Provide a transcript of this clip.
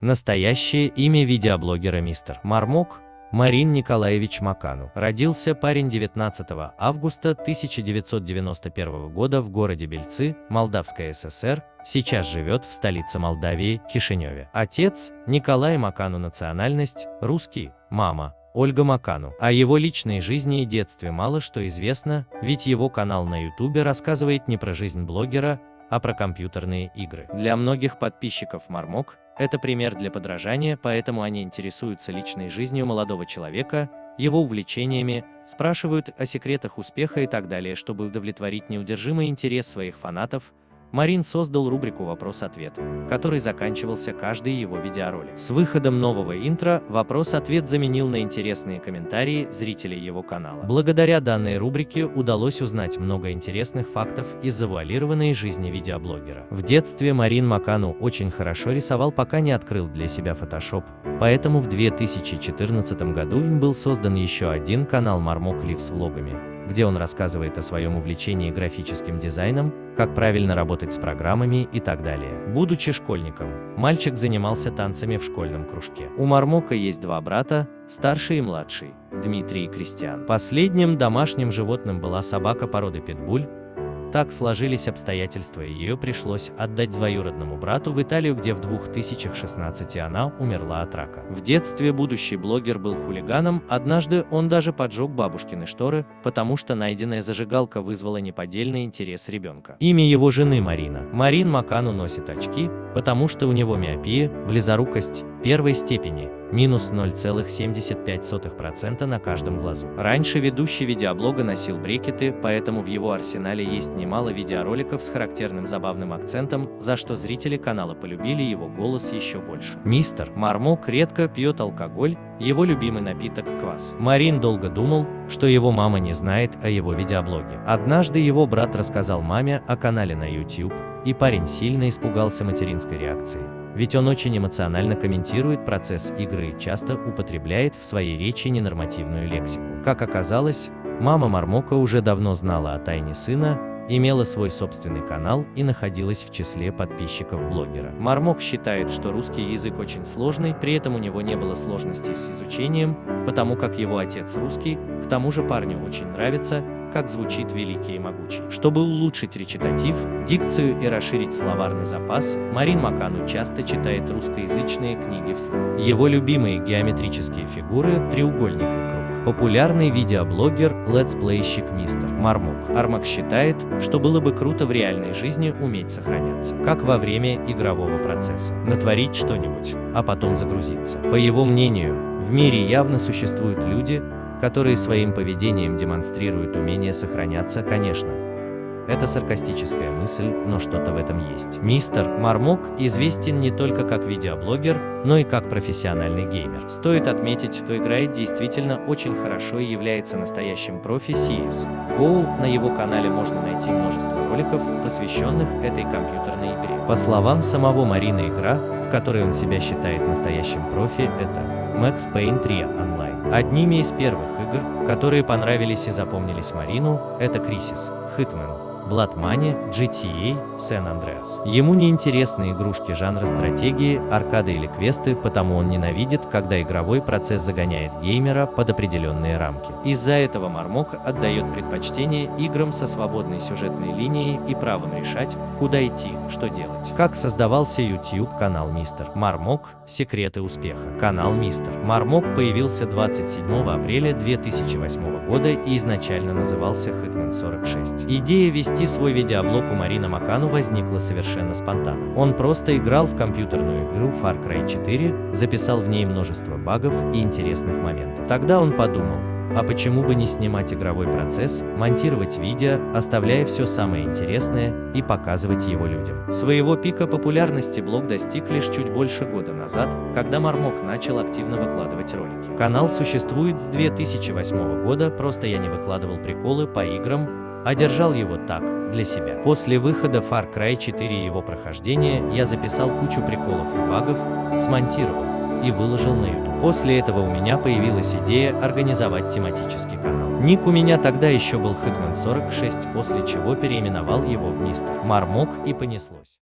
Настоящее имя видеоблогера мистер Мармок Марин Николаевич Макану. Родился парень 19 августа 1991 года в городе Бельцы, Молдавская ССР, сейчас живет в столице Молдавии, Кишиневе. Отец – Николай Макану национальность, русский, мама – Ольга Макану. О его личной жизни и детстве мало что известно, ведь его канал на ютубе рассказывает не про жизнь блогера, а про компьютерные игры. Для многих подписчиков Мармок это пример для подражания, поэтому они интересуются личной жизнью молодого человека, его увлечениями, спрашивают о секретах успеха и так далее, чтобы удовлетворить неудержимый интерес своих фанатов, Марин создал рубрику «Вопрос-ответ», который заканчивался каждый его видеоролик. С выходом нового интро «Вопрос-ответ» заменил на интересные комментарии зрителей его канала. Благодаря данной рубрике удалось узнать много интересных фактов из завуалированной жизни видеоблогера. В детстве Марин Макану очень хорошо рисовал, пока не открыл для себя Photoshop, поэтому в 2014 году им был создан еще один канал Лив с влогами где он рассказывает о своем увлечении графическим дизайном, как правильно работать с программами и так далее. Будучи школьником, мальчик занимался танцами в школьном кружке. У Мармока есть два брата, старший и младший, Дмитрий и Кристиан. Последним домашним животным была собака породы питбуль, так сложились обстоятельства и ее пришлось отдать двоюродному брату в Италию, где в 2016 она умерла от рака. В детстве будущий блогер был хулиганом, однажды он даже поджег бабушкины шторы, потому что найденная зажигалка вызвала неподдельный интерес ребенка. Имя его жены Марина. Марин Макану носит очки, потому что у него миопия, близорукость первой степени, минус 0,75% на каждом глазу. Раньше ведущий видеоблога носил брекеты, поэтому в его арсенале есть немало видеороликов с характерным забавным акцентом, за что зрители канала полюбили его голос еще больше. Мистер Мармок редко пьет алкоголь, его любимый напиток – квас. Марин долго думал, что его мама не знает о его видеоблоге. Однажды его брат рассказал маме о канале на YouTube, и парень сильно испугался материнской реакции ведь он очень эмоционально комментирует процесс игры и часто употребляет в своей речи ненормативную лексику. Как оказалось, мама Мармока уже давно знала о тайне сына, имела свой собственный канал и находилась в числе подписчиков блогера. Мармок считает, что русский язык очень сложный, при этом у него не было сложностей с изучением, потому как его отец русский, к тому же парню очень нравится, как звучит великий и могучий. Чтобы улучшить речитатив, дикцию и расширить словарный запас, Марин Макану часто читает русскоязычные книги вслух. Его любимые геометрические фигуры – треугольник и круг. Популярный видеоблогер, летсплейщик Мистер Мармок. Мармок считает, что было бы круто в реальной жизни уметь сохраняться, как во время игрового процесса. Натворить что-нибудь, а потом загрузиться. По его мнению, в мире явно существуют люди, которые своим поведением демонстрируют умение сохраняться, конечно. Это саркастическая мысль, но что-то в этом есть. Мистер Мармок известен не только как видеоблогер, но и как профессиональный геймер. Стоит отметить, что играет действительно очень хорошо и является настоящим профи CS. Go на его канале можно найти множество роликов, посвященных этой компьютерной игре. По словам самого Марина, игра, в которой он себя считает настоящим профи, это Max Payne 3 Online. Одними из первых игр, которые понравились и запомнились Марину, это Крисис, Hitman, Blood Money, GTA, San Andreas. Ему не интересны игрушки жанра стратегии, аркады или квесты, потому он ненавидит, когда игровой процесс загоняет геймера под определенные рамки. Из-за этого Мармок отдает предпочтение играм со свободной сюжетной линией и правом решать, куда идти, что делать. Как создавался YouTube канал Мистер Мармок «Секреты успеха». Канал Мистер Мармок появился 27 апреля 2008 года и изначально назывался Hitman 46. Идея вести Вести свой видеоблог у Марина Макану возникло совершенно спонтанно. Он просто играл в компьютерную игру Far Cry 4, записал в ней множество багов и интересных моментов. Тогда он подумал, а почему бы не снимать игровой процесс, монтировать видео, оставляя все самое интересное и показывать его людям. Своего пика популярности блог достиг лишь чуть больше года назад, когда Мармок начал активно выкладывать ролики. Канал существует с 2008 года, просто я не выкладывал приколы по играм, а держал его так, для себя. После выхода Far Cry 4 и его прохождения я записал кучу приколов и багов, смонтировал и выложил на YouTube. После этого у меня появилась идея организовать тематический канал. Ник у меня тогда еще был Hitman 46, после чего переименовал его в Мистер Мармок и понеслось.